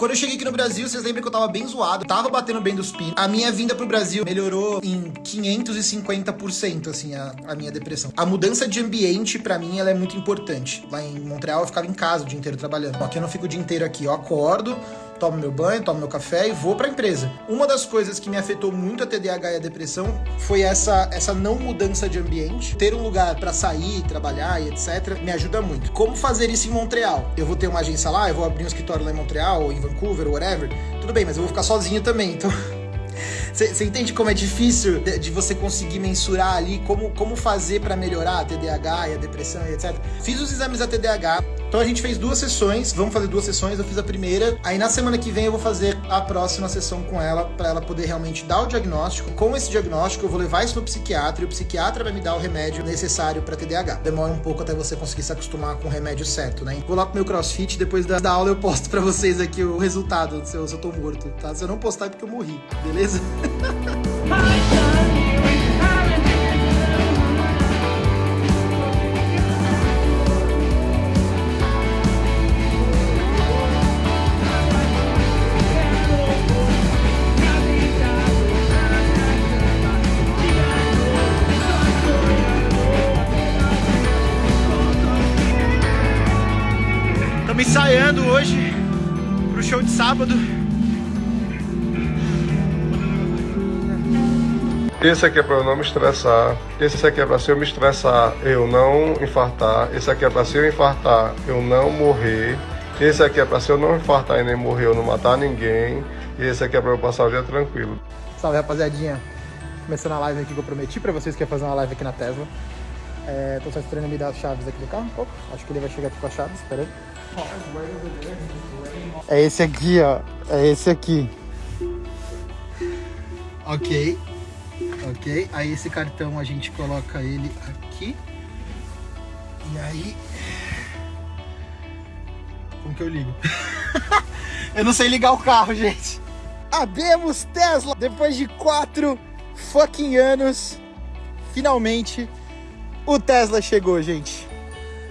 Quando eu cheguei aqui no Brasil, vocês lembram que eu tava bem zoado, tava batendo bem dos pinos. A minha vinda pro Brasil melhorou em 550%, assim, a, a minha depressão. A mudança de ambiente, para mim, ela é muito importante. Lá em Montreal, eu ficava em casa o dia inteiro trabalhando. Aqui eu não fico o dia inteiro aqui, eu acordo, tomo meu banho, tomo meu café e vou para a empresa. Uma das coisas que me afetou muito a TDAH e a depressão foi essa, essa não mudança de ambiente. Ter um lugar para sair, trabalhar e etc. me ajuda muito. Como fazer isso em Montreal? Eu vou ter uma agência lá, eu vou abrir um escritório lá em Montreal, ou em Vancouver, ou whatever. Tudo bem, mas eu vou ficar sozinho também, então. Você entende como é difícil de, de, você conseguir mensurar ali como, como fazer para melhorar a TDAH e a depressão e etc. Fiz os exames da TDAH, então a gente fez duas sessões, vamos fazer duas sessões, eu fiz a primeira, aí na semana que vem eu vou fazer a próxima sessão com ela, para ela poder realmente dar o diagnóstico. Com esse diagnóstico, eu vou levar isso no psiquiatra e o psiquiatra vai me dar o remédio necessário para TDAH. Demora um pouco até você conseguir se acostumar com o remédio certo, né? Vou lá pro meu crossfit, depois da, da aula eu posto para vocês aqui o resultado se eu, se eu tô morto, tá? Se eu não postar é porque eu morri, beleza? Ensaiando hoje pro show de sábado. Esse aqui é para eu não me estressar. Esse aqui é para se eu me estressar, eu não infartar. Esse aqui é para se eu infartar, eu não morrer. Esse aqui é para se eu não infartar e nem morrer, eu não matar ninguém. E esse aqui é para eu passar o dia tranquilo. Salve, rapaziadinha. Começando a live aqui que eu prometi para vocês que ia fazer uma live aqui na Tesla. É, tô só esperando me dar as chaves aqui do carro. Opa, acho que ele vai chegar aqui com as chaves, espera aí. É esse aqui, ó. É esse aqui. Ok. Ok. Aí esse cartão a gente coloca ele aqui. E aí... Como que eu ligo? eu não sei ligar o carro, gente. Abemos Tesla! Depois de quatro fucking anos, finalmente o Tesla chegou, gente.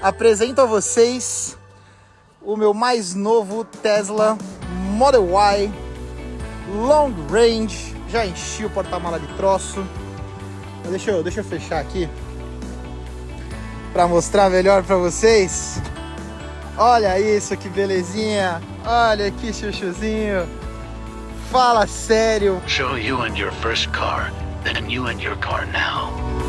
Apresento a vocês o meu mais novo Tesla Model Y Long Range. Já enchi o porta-mala de troço. Mas deixa eu, deixa eu fechar aqui para mostrar melhor para vocês. Olha isso, que belezinha. Olha que chuchuzinho. Fala sério. Show you and your first car, then you and your car now.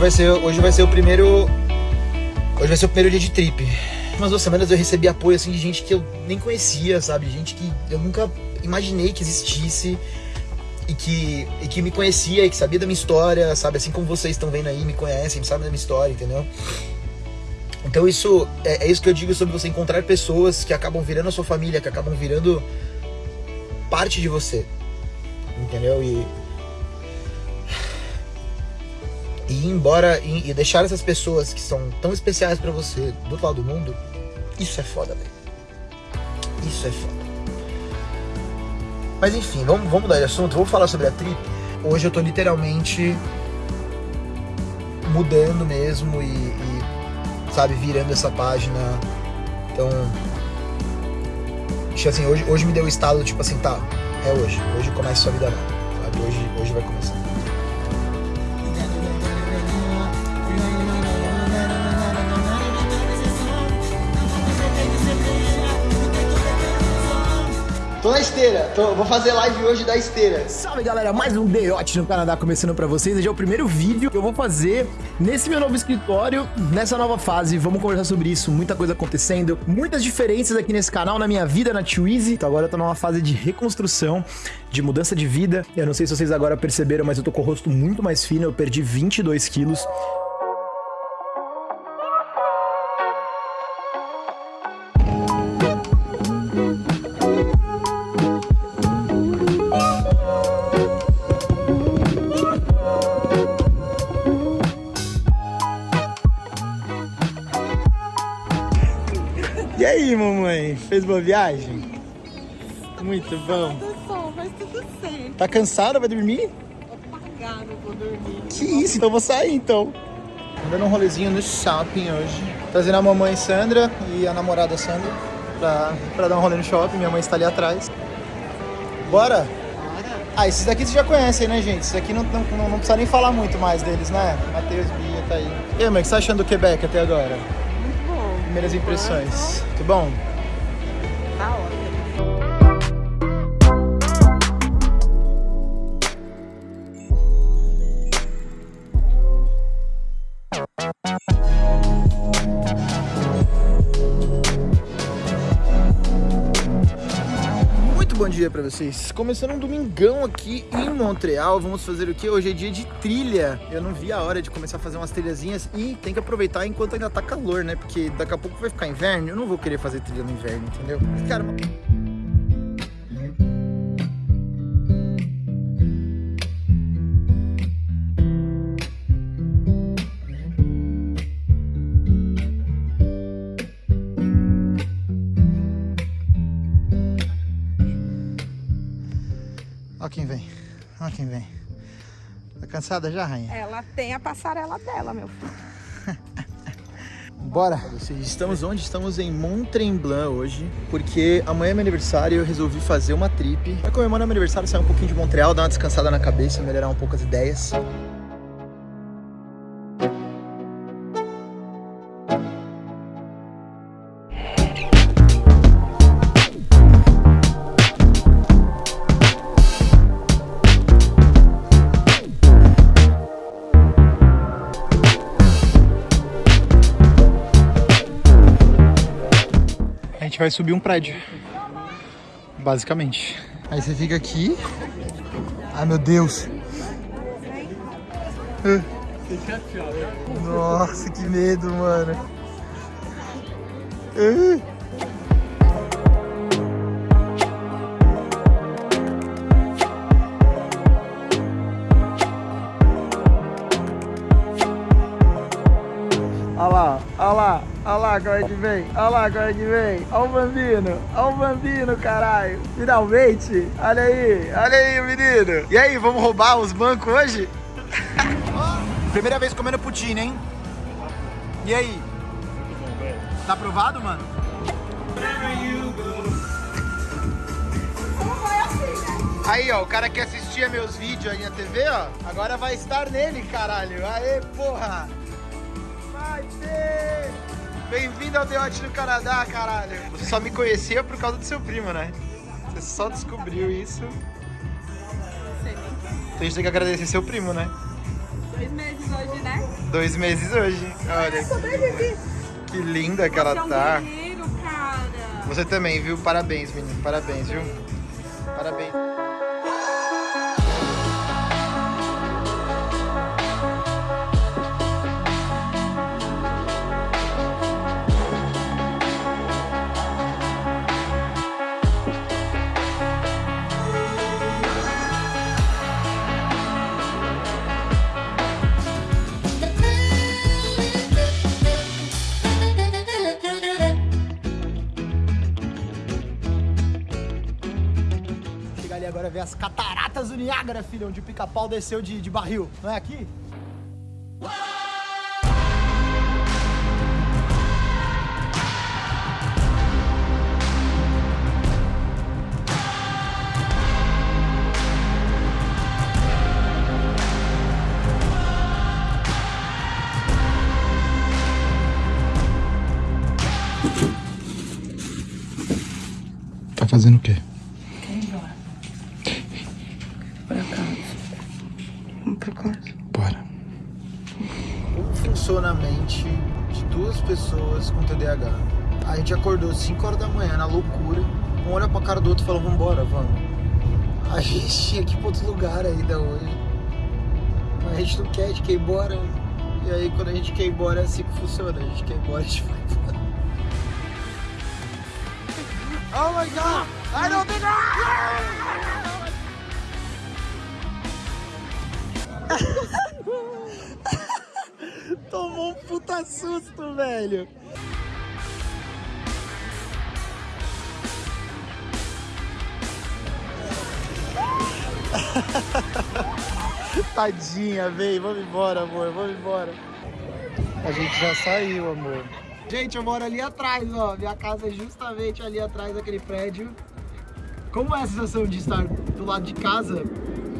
Vai ser, hoje vai ser o primeiro. Hoje vai ser o primeiro dia de trip. Umas duas semanas eu recebi apoio assim de gente que eu nem conhecia, sabe? Gente que eu nunca imaginei que existisse e que, e que me conhecia e que sabia da minha história, sabe? Assim como vocês estão vendo aí, me conhecem, sabem da minha história, entendeu? Então isso é, é, isso que eu digo sobre você encontrar pessoas que acabam virando a sua família, que acabam virando parte de você, entendeu? E e embora e, e deixar essas pessoas que são tão especiais para você do outro lado do mundo, isso é foda, velho. Isso é foda. Mas enfim, vamos, vamos mudar de assunto, vamos falar sobre a trip. Hoje eu tô literalmente mudando mesmo e, e sabe, virando essa página. Então, assim, hoje, hoje me deu o estado, tipo assim, tá, é hoje, hoje começa a sua vida nova, sabe? Hoje, hoje vai começar. Na esteira, tô, vou fazer live hoje da esteira. Salve galera, mais um Deote no Canadá começando pra vocês. Esse é o primeiro vídeo que eu vou fazer nesse meu novo escritório, nessa nova fase. Vamos conversar sobre isso, muita coisa acontecendo, muitas diferenças aqui nesse canal, na minha vida, na Twizy. Então agora eu tô numa fase de reconstrução, de mudança de vida. Eu não sei se vocês agora perceberam, mas eu tô com o rosto muito mais fino, eu perdi 22 quilos. Fez boa viagem? Muito bom. Tudo mas tudo certo. Tá cansada? Vai dormir? Não vou dormir. Que isso, então vou sair então. Dando um rolezinho no shopping hoje. Trazendo a mamãe Sandra e a namorada Sandra pra, pra dar um rolê no shopping. Minha mãe está ali atrás. Bora? Ah, esses daqui vocês já conhecem, né, gente? Esses aqui não, não, não, não precisa nem falar muito mais deles, né? Matheus, Bia, tá aí. E aí, mãe, o que você tá achando do Quebec até agora? Muito bom. Primeiras impressões. Tudo bom? Dia pra vocês. Começando um domingão aqui em Montreal. Vamos fazer o que? Hoje é dia de trilha. Eu não vi a hora de começar a fazer umas trilhazinhas e tem que aproveitar enquanto ainda tá calor, né? Porque daqui a pouco vai ficar inverno. Eu não vou querer fazer trilha no inverno, entendeu? Cara, Ó quem vem. Ó quem vem. Tá cansada já, rainha? Ela tem a passarela dela, meu filho. Bora! Vocês estamos onde? Estamos em Mont Tremblant hoje, porque amanhã é meu aniversário e eu resolvi fazer uma trip. Vai comemorar meu aniversário, sair um pouquinho de Montreal, dar uma descansada na cabeça, melhorar um pouco as ideias. Vai subir um prédio. Basicamente. Aí você fica aqui. Ai meu Deus. Nossa, que medo, mano. Lá, como é que vem, olha lá como é que vem, olha o bambino, olha o bambino, caralho, finalmente, olha aí, olha aí, menino. E aí, vamos roubar os bancos hoje? Primeira vez comendo poutine, hein? E aí? Tá aprovado, mano? Aí, ó, o cara que assistia meus vídeos aí na TV, ó, agora vai estar nele, caralho. Aê, porra! Vai ter! Bem-vindo ao Deote no Canadá, caralho. Você só me conhecia por causa do seu primo, né? Você só descobriu isso. Então a gente tem que agradecer seu primo, né? Dois meses hoje, né? Dois meses hoje. Olha Sobrevivi. que linda que ela é tá. Você também, viu? Parabéns, menino. Parabéns, viu? Parabéns. As cataratas do Niágara, filho, onde o pica-pau desceu de, de barril. Não é aqui? Tá fazendo o quê? A gente acordou 5 horas da manhã na loucura. Um olha pra cara do outro e falou, vambora, vamos. A gente tinha que ir pra outro lugar ainda hoje. Mas a gente não quer, a gente quer ir embora. E aí quando a gente quer ir embora é assim que funciona. A gente quer ir embora, a gente vai embora. Oh my god! I don't think Tomou um puta susto, velho. Tadinha, vem, vamos embora, amor, vamos embora. A gente já saiu, amor. Gente, eu moro ali atrás, ó. Minha casa é justamente ali atrás daquele prédio. Como é a sensação de estar do lado de casa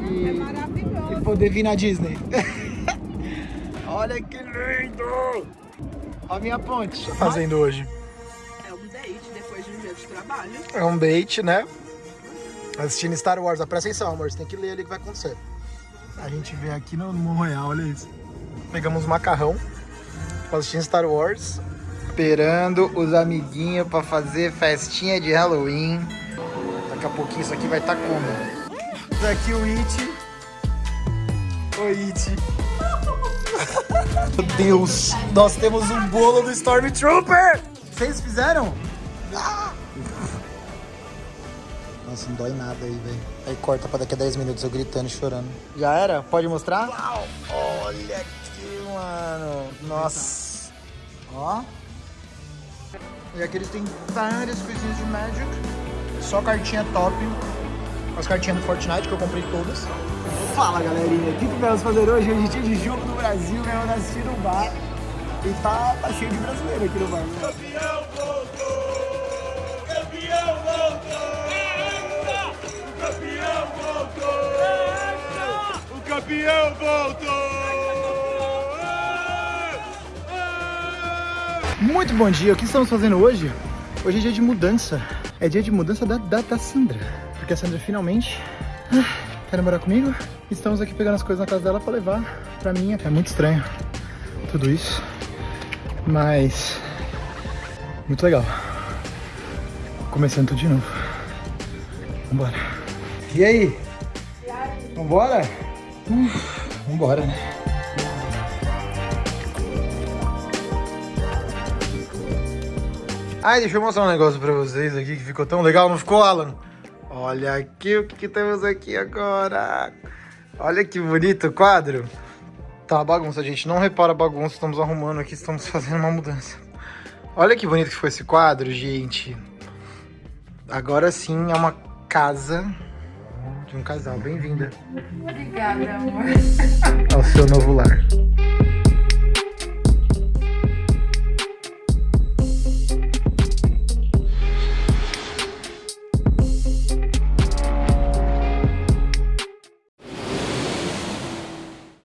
e, É maravilhoso. e poder vir na Disney? Olha que lindo! Olha a minha ponte. O que tá fazendo hoje? É um date depois de um dia de trabalho. É um date, né? Assistindo Star Wars. Ó, Presta atenção, amor. Você tem que ler ali o que vai acontecer. A gente vê aqui no Royal, olha isso. Pegamos macarrão. Assistindo Star Wars. Esperando os amiguinhos pra fazer festinha de Halloween. Daqui a pouquinho isso aqui vai estar tá como? Daqui o It. O It. Meu Deus, nós temos um bolo do Stormtrooper! Vocês fizeram? Nossa, não dói nada aí, velho. Aí corta pra daqui a 10 minutos eu gritando e chorando. Já era? Pode mostrar? Olha aqui, mano. Nossa. Ó. E aqui eles têm várias coisinhas de Magic. Só cartinha top. As cartinhas do Fortnite que eu comprei todas. Fala galerinha, o que, que vamos fazer hoje? Hoje é dia de jogo do Brasil, vamos assistir no bar. E tá, tá cheio de brasileiro aqui no bar. né? O campeão voltou! Muito bom dia, o que estamos fazendo hoje? Hoje é dia de mudança. É dia de mudança da, da, da Sandra. Porque a Sandra finalmente ah, quer morar comigo. Estamos aqui pegando as coisas na casa dela pra levar pra mim. É muito estranho tudo isso. Mas muito legal. Começando tudo de novo. Vambora. E aí? Vambora? Hum, vambora, né? Ai, deixa eu mostrar um negócio pra vocês aqui que ficou tão legal, não ficou, Alan? Olha aqui o que, que temos aqui agora. Olha que bonito o quadro. Tá bagunça, gente. Não repara a bagunça, estamos arrumando aqui, estamos fazendo uma mudança. Olha que bonito que ficou esse quadro, gente. Agora sim é uma casa de um casal. Bem-vinda Obrigada, amor. ao seu novo lar.